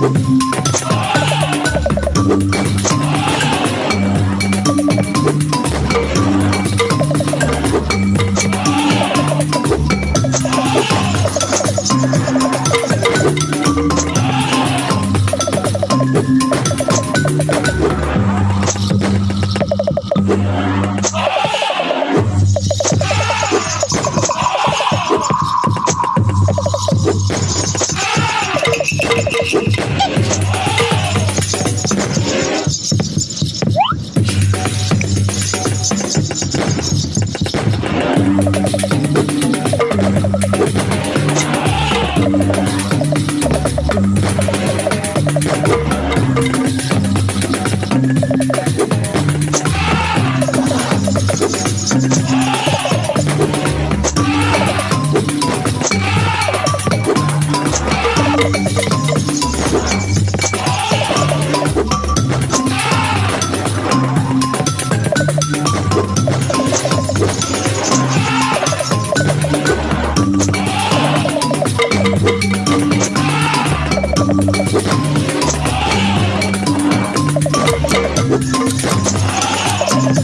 Thank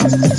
Oh!